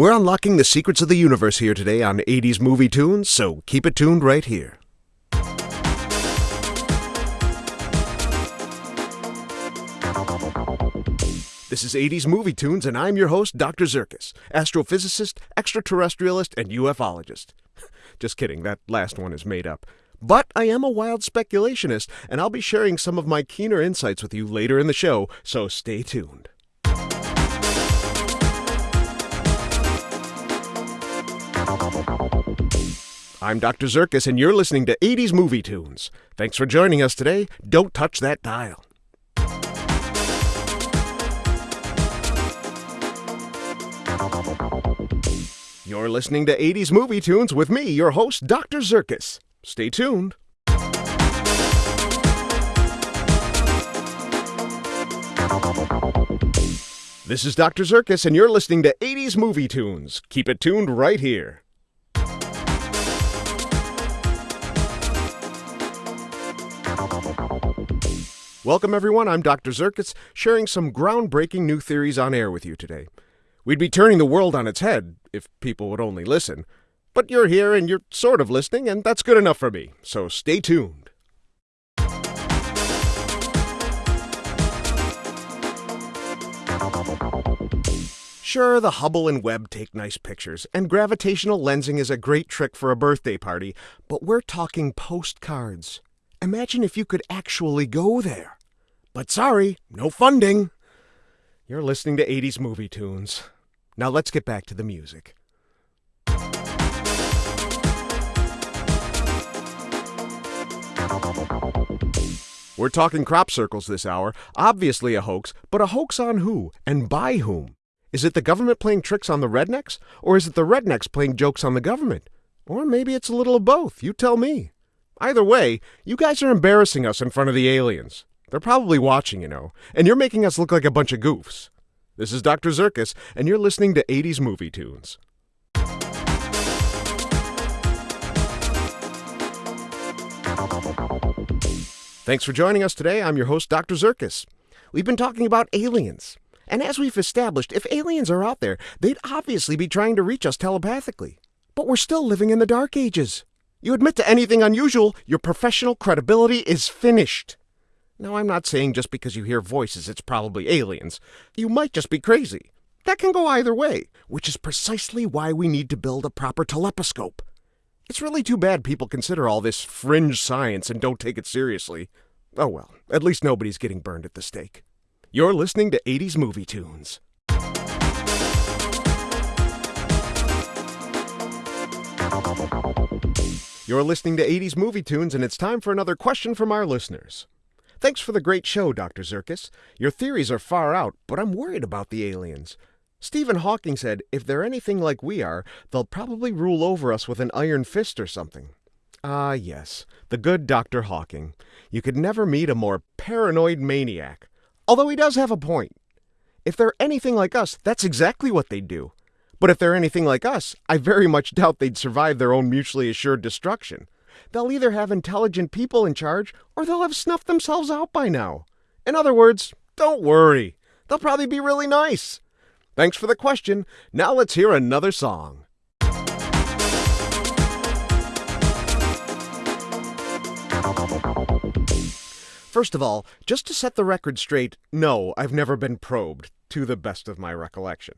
We're unlocking the secrets of the universe here today on 80s Movie Tunes, so keep it tuned right here. This is 80s Movie Tunes, and I'm your host, Dr. Zirkus, astrophysicist, extraterrestrialist, and ufologist. Just kidding, that last one is made up. But I am a wild speculationist, and I'll be sharing some of my keener insights with you later in the show, so stay tuned. I'm Dr. Zirkus, and you're listening to 80s Movie Tunes. Thanks for joining us today. Don't touch that dial. You're listening to 80s Movie Tunes with me, your host, Dr. Zirkus. Stay tuned. This is Dr. Zirkus, and you're listening to 80s Movie Tunes. Keep it tuned right here. Welcome, everyone. I'm Dr. Zirkus, sharing some groundbreaking new theories on air with you today. We'd be turning the world on its head if people would only listen. But you're here and you're sort of listening, and that's good enough for me, so stay tuned. Sure, the Hubble and Webb take nice pictures, and gravitational lensing is a great trick for a birthday party, but we're talking postcards. Imagine if you could actually go there. But sorry, no funding. You're listening to 80s movie tunes. Now let's get back to the music. We're talking crop circles this hour. Obviously a hoax, but a hoax on who and by whom? Is it the government playing tricks on the rednecks? Or is it the rednecks playing jokes on the government? Or maybe it's a little of both. You tell me. Either way, you guys are embarrassing us in front of the aliens. They're probably watching, you know, and you're making us look like a bunch of goofs. This is Dr. Zirkus, and you're listening to 80s Movie Tunes. Thanks for joining us today. I'm your host, Dr. Zirkus. We've been talking about aliens. And as we've established, if aliens are out there, they'd obviously be trying to reach us telepathically. But we're still living in the dark ages. You admit to anything unusual, your professional credibility is finished. Now, I'm not saying just because you hear voices it's probably aliens. You might just be crazy. That can go either way, which is precisely why we need to build a proper telescope. It's really too bad people consider all this fringe science and don't take it seriously. Oh well, at least nobody's getting burned at the stake. You're listening to 80s Movie Tunes. You're listening to 80s Movie Tunes, and it's time for another question from our listeners. Thanks for the great show, Dr. Zirkus. Your theories are far out, but I'm worried about the aliens. Stephen Hawking said if they're anything like we are, they'll probably rule over us with an iron fist or something. Ah, yes, the good Dr. Hawking. You could never meet a more paranoid maniac. Although he does have a point. If they're anything like us, that's exactly what they'd do. But if they're anything like us, I very much doubt they'd survive their own mutually assured destruction. They'll either have intelligent people in charge, or they'll have snuffed themselves out by now. In other words, don't worry. They'll probably be really nice. Thanks for the question. Now let's hear another song. First of all, just to set the record straight, no, I've never been probed, to the best of my recollection.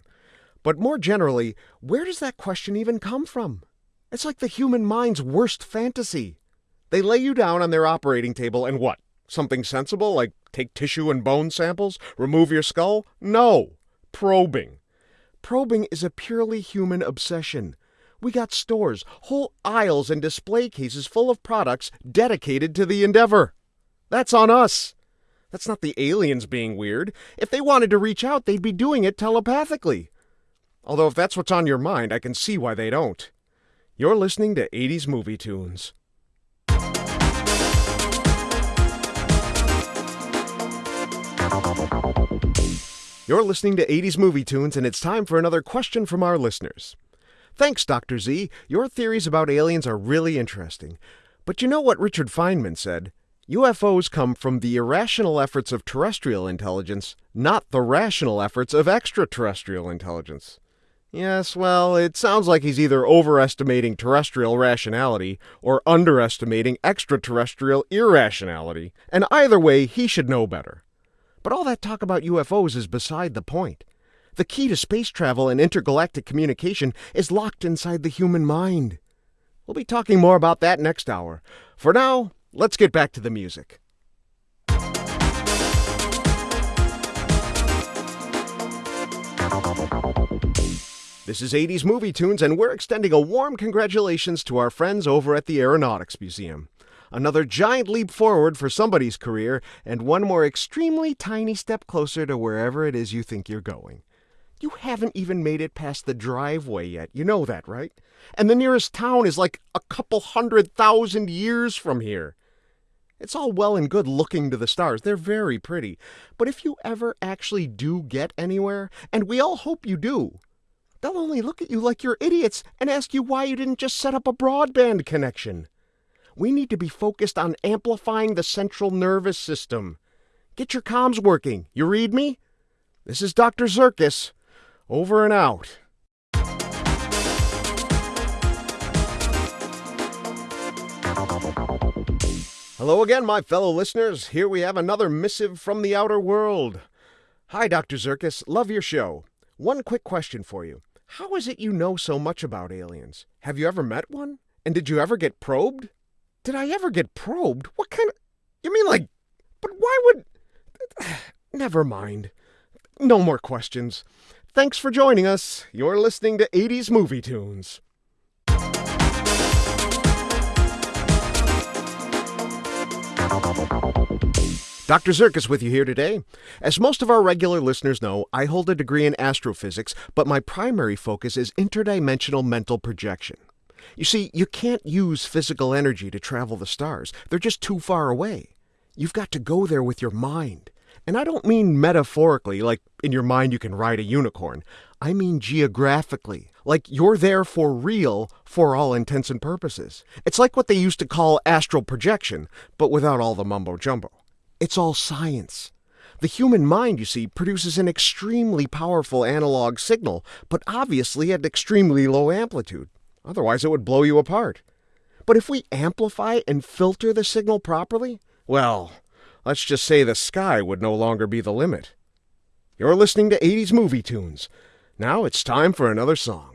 But more generally, where does that question even come from? It's like the human mind's worst fantasy. They lay you down on their operating table and what? Something sensible like take tissue and bone samples, remove your skull? No. Probing. Probing is a purely human obsession. We got stores, whole aisles and display cases full of products dedicated to the endeavor. That's on us. That's not the aliens being weird. If they wanted to reach out, they'd be doing it telepathically. Although if that's what's on your mind, I can see why they don't. You're listening to 80s Movie Tunes. You're listening to 80s Movie Tunes, and it's time for another question from our listeners. Thanks, Dr. Z. Your theories about aliens are really interesting. But you know what Richard Feynman said? UFOs come from the irrational efforts of terrestrial intelligence, not the rational efforts of extraterrestrial intelligence. Yes, well, it sounds like he's either overestimating terrestrial rationality or underestimating extraterrestrial irrationality, and either way, he should know better. But all that talk about UFOs is beside the point. The key to space travel and intergalactic communication is locked inside the human mind. We'll be talking more about that next hour. For now, let's get back to the music. This is 80s Movie Tunes, and we're extending a warm congratulations to our friends over at the Aeronautics Museum. Another giant leap forward for somebody's career, and one more extremely tiny step closer to wherever it is you think you're going. You haven't even made it past the driveway yet. You know that, right? And the nearest town is like a couple hundred thousand years from here. It's all well and good looking to the stars. They're very pretty. But if you ever actually do get anywhere, and we all hope you do, they'll only look at you like you're idiots and ask you why you didn't just set up a broadband connection. We need to be focused on amplifying the central nervous system. Get your comms working. You read me? This is Dr. Zirkus. Over and out. Hello again, my fellow listeners. Here we have another missive from the outer world. Hi, Dr. Zirkus. Love your show. One quick question for you. How is it you know so much about aliens? Have you ever met one? And did you ever get probed? Did I ever get probed? What kind of. You mean like. But why would. Never mind. No more questions. Thanks for joining us. You're listening to 80s Movie Tunes. Dr. Zirkus with you here today. As most of our regular listeners know, I hold a degree in astrophysics, but my primary focus is interdimensional mental projection. You see, you can't use physical energy to travel the stars, they're just too far away. You've got to go there with your mind. And I don't mean metaphorically, like in your mind you can ride a unicorn. I mean geographically, like you're there for real for all intents and purposes. It's like what they used to call astral projection, but without all the mumbo jumbo. It's all science. The human mind, you see, produces an extremely powerful analog signal, but obviously at extremely low amplitude. Otherwise, it would blow you apart. But if we amplify and filter the signal properly, well, let's just say the sky would no longer be the limit. You're listening to 80s Movie Tunes. Now it's time for another song.